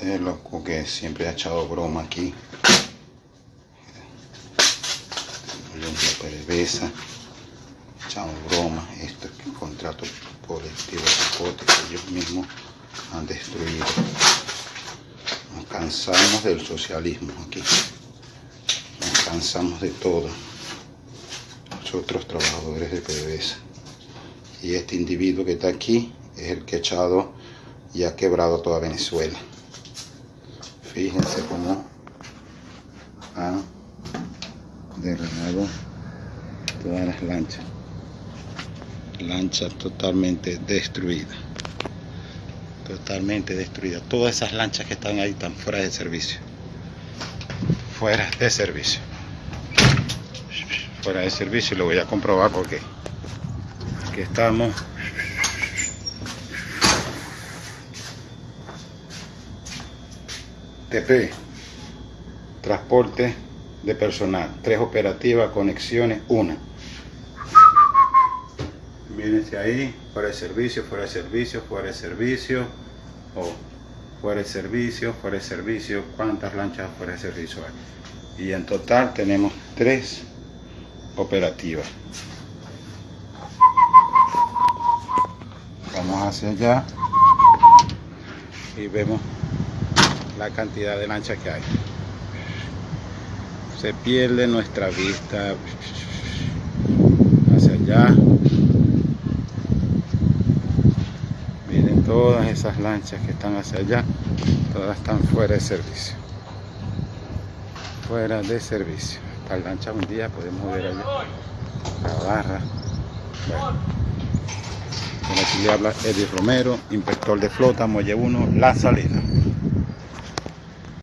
Este es loco que siempre ha echado broma aquí. La PDVSA. Echamos broma. Esto es un contrato colectivo de que ellos mismos han destruido. Nos cansamos del socialismo aquí. Nos cansamos de todo. Nosotros trabajadores de PDVSA. Y este individuo que está aquí es el que ha echado y ha quebrado toda Venezuela. Fíjense cómo ha derramado todas las lanchas. Lancha totalmente destruida. Totalmente destruida. Todas esas lanchas que están ahí están fuera de servicio. Fuera de servicio. Fuera de servicio. Lo voy a comprobar porque aquí estamos TP, transporte de personal, tres operativas, conexiones, una. Mírense ahí, fuera de servicio, fuera de servicio, fuera de servicio, o fuera de servicio, fuera de servicio, cuántas lanchas fuera de servicio hay. Y en total tenemos tres operativas. Vamos hacia allá y vemos la cantidad de lanchas que hay. Se pierde nuestra vista hacia allá. Miren todas esas lanchas que están hacia allá, todas están fuera de servicio. Fuera de servicio. Esta lancha un día podemos ver allá. La barra. Bueno. aquí le habla Eddie Romero, inspector de flota, Muelle 1, La Salina.